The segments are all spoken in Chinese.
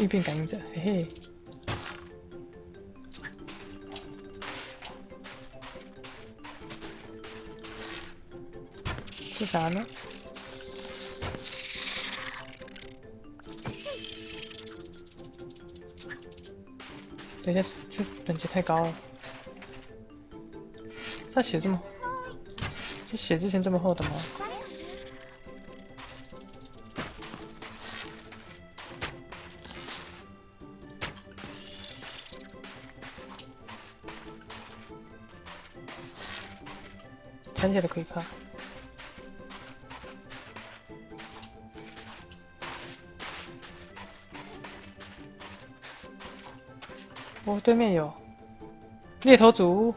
应变感应者，嘿嘿。这啥呢？等一下，这等级太高了。他血这么，这血之前这么厚的吗？看起来可以看。哦，对面有猎头组，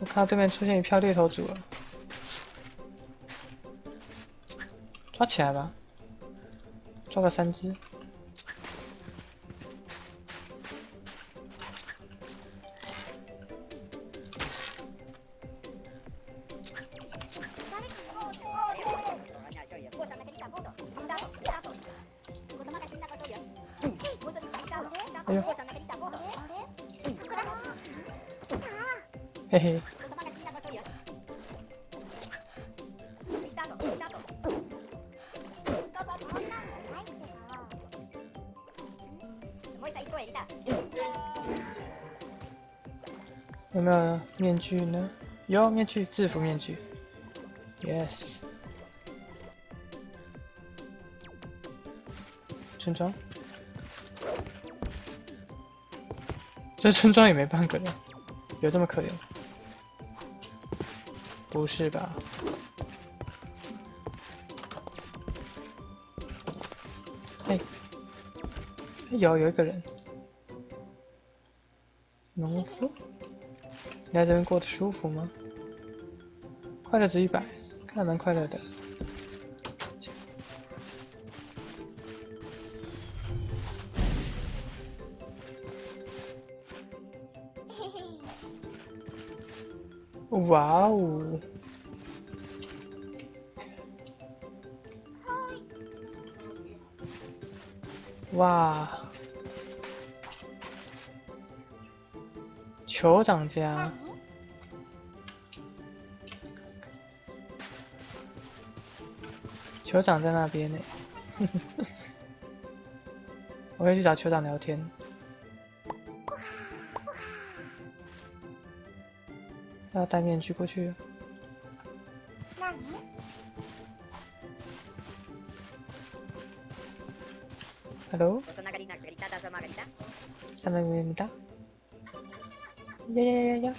我看到对面出现一票猎头组了，抓起来吧，抓个三只。有没有面具呢？有面具，制服面具。Yes。村庄。这村庄也没半个人，有这么可怜？不是吧？哎，有有一个人，农夫，你在这边过得舒服吗？快乐值一百，看蛮快乐的。哇哦！哇！酋长家，酋长在那边呢。我会去找酋长聊天。要戴面具过去。Hello。呀呀呀呀！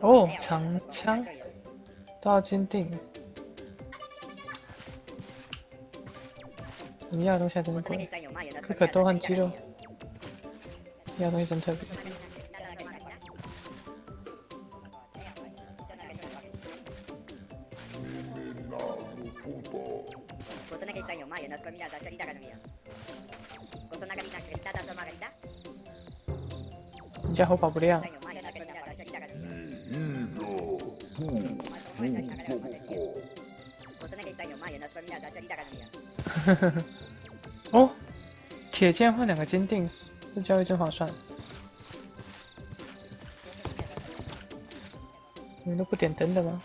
哦，长枪，都要坚定。你要的东西真贵，这可多换肌肉。要东西真特别。你家火跑不亮。哦，铁剑换两个坚定，这交易真划算。你们都不点灯的吗？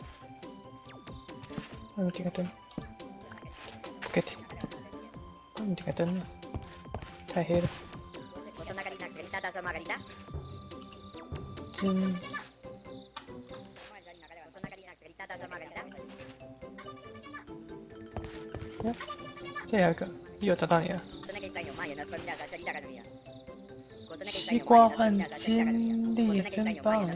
那你点个灯。给点。那你点个灯。太黑了。嗯。这两个又找到你了。西瓜换金力真棒。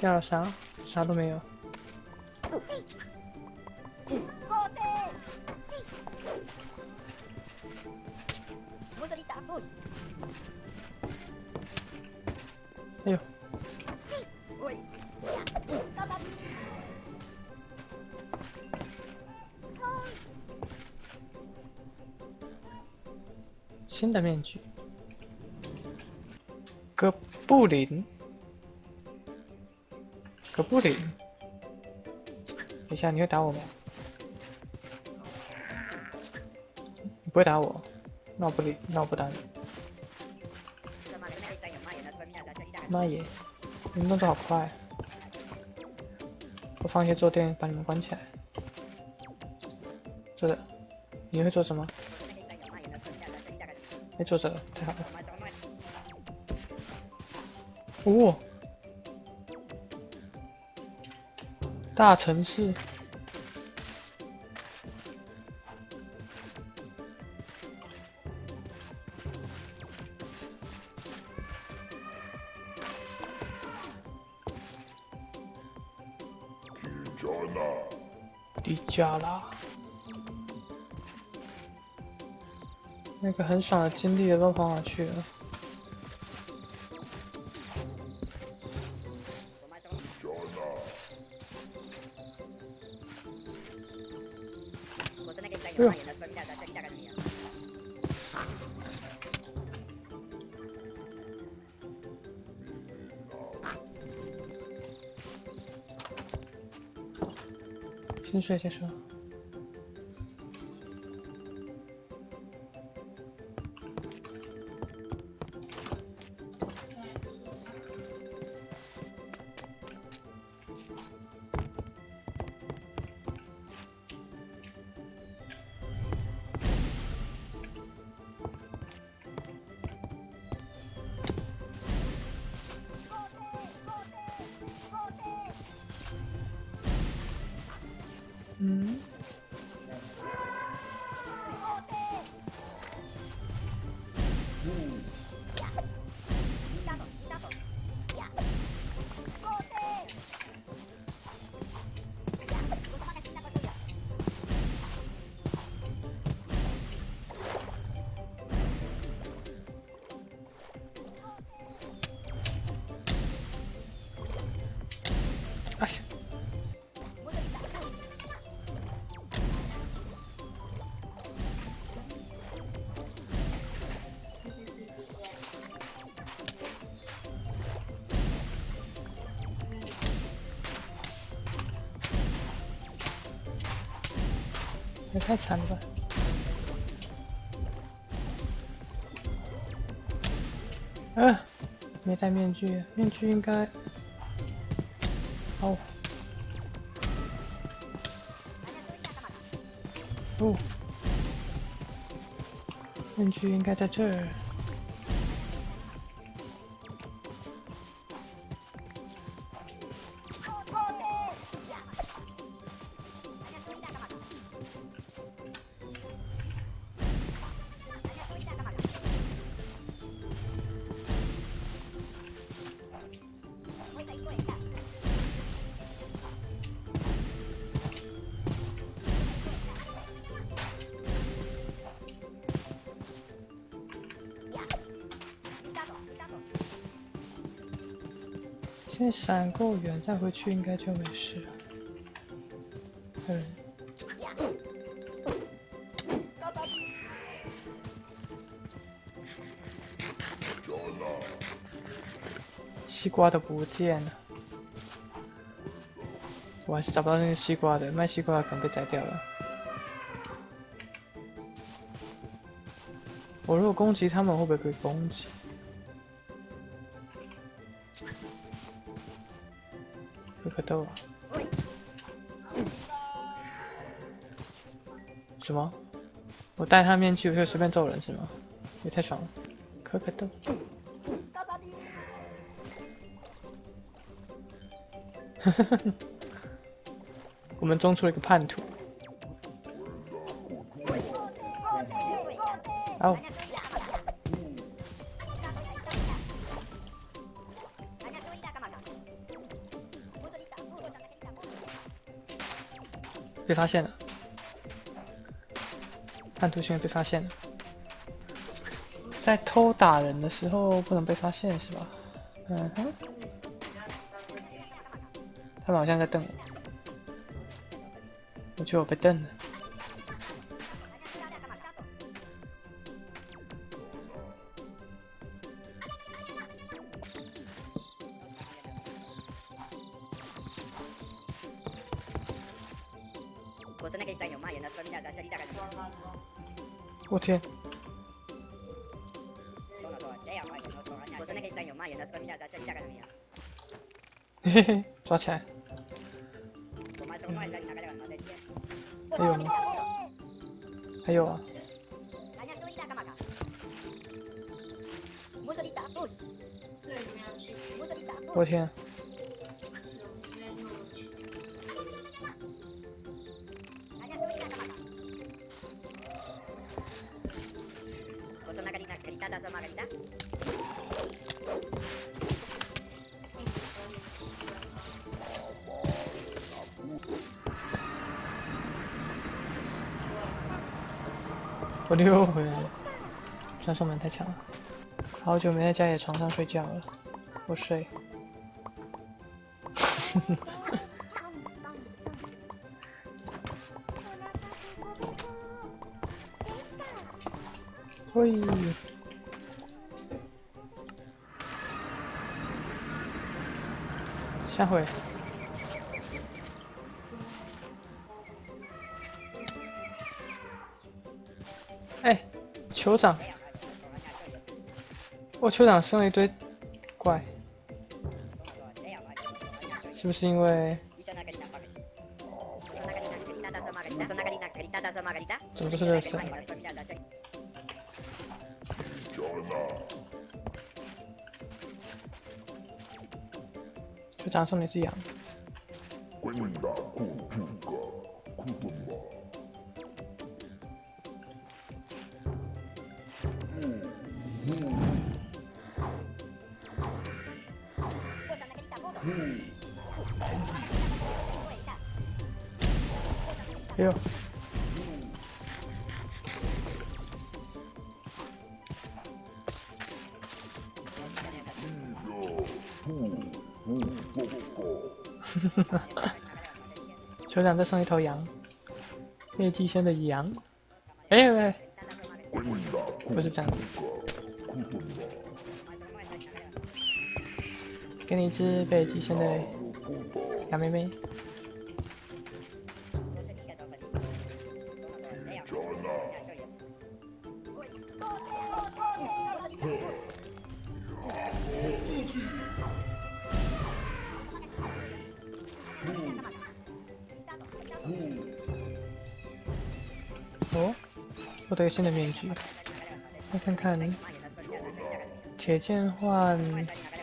掉了啥？啥都没有。哎呦，新的面具，哥布林，哥布林，等一下你会打我吗？你不会打我，那我不理，那我不打你。妈耶，你们动作好快！我放一些坐垫把你们关起来。坐着，你会做什么？哎，坐着，太好了。哦，大城市。迪迦啦，那个很爽的经历都跑哪去了？先睡，先说。嗯。太惨了吧！嗯，没戴面具，面具应该……哦，哦，面具应该在这儿。先闪够远再回去，应该就没事。嗯。西瓜都不见了，我还是找不到那个西瓜的，卖西瓜可能被宰掉了。我如果攻击他们，会不会被攻击？可可豆啊？什么？我戴他面具我可以随便揍人是吗？也太爽了！可可豆。我们中出了一个叛徒。哦。被发现了，叛徒现在被发现了，在偷打人的时候不能被发现是吧？嗯哼，他们好像在瞪我，我觉得我被瞪了。我天！嘿嘿，抓起来！还有吗？还有啊！我天！我溜回来了，传送门太强了，好久没在家里床上睡觉了，我睡。喂，下回。哎，酋长，我酋长生了一堆怪，是不是因为？怎么都是热色？酋长送的是羊。哎呦！酋长再送一头羊，灭祭仙的羊。哎喂，不是这样子，给你一只被祭仙的羊妹妹。哦，获得一个新的面具，来看看，铁剑换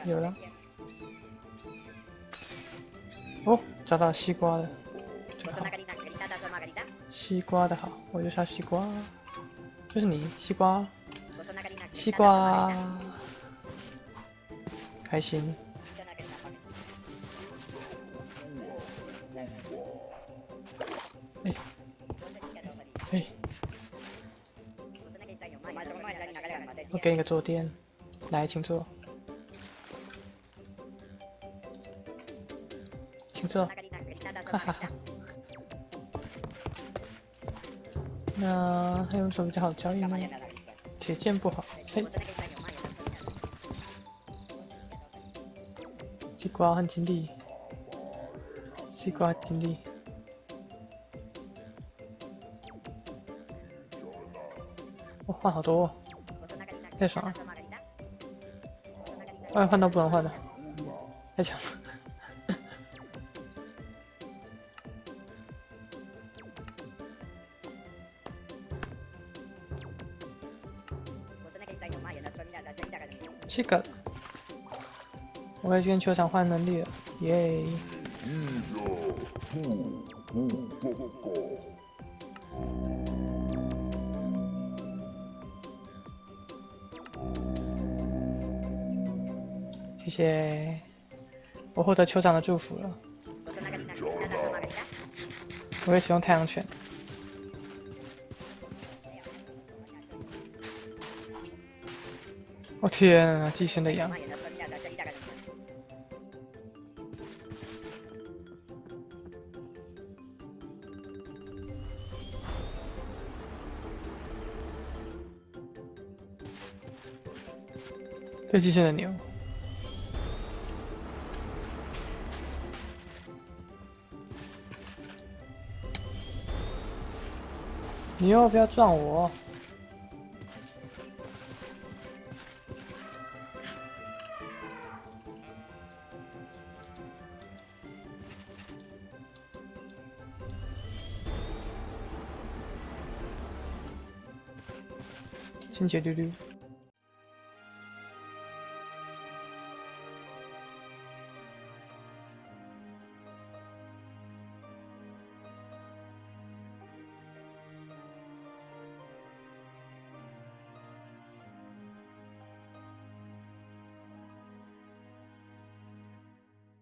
有了。哦，找到西瓜了，西瓜的好，我就杀西瓜，就是你，西瓜，西瓜，开心。哎，哎，我给你个坐垫，来，请坐，请坐，哈哈哈。那还有什么比较好交易吗？铁剑不好，嘿。西瓜很金利，西瓜金利。我换好多，太爽了换换到不能换的。太强了。这个。我要去球场换能力了。耶。嗯嗯不不不不不谢谢，我获得酋长的祝福了。我会使用太阳犬。我天啊，寄生的羊。对，寄生的牛。你要不要撞我！清洁溜溜。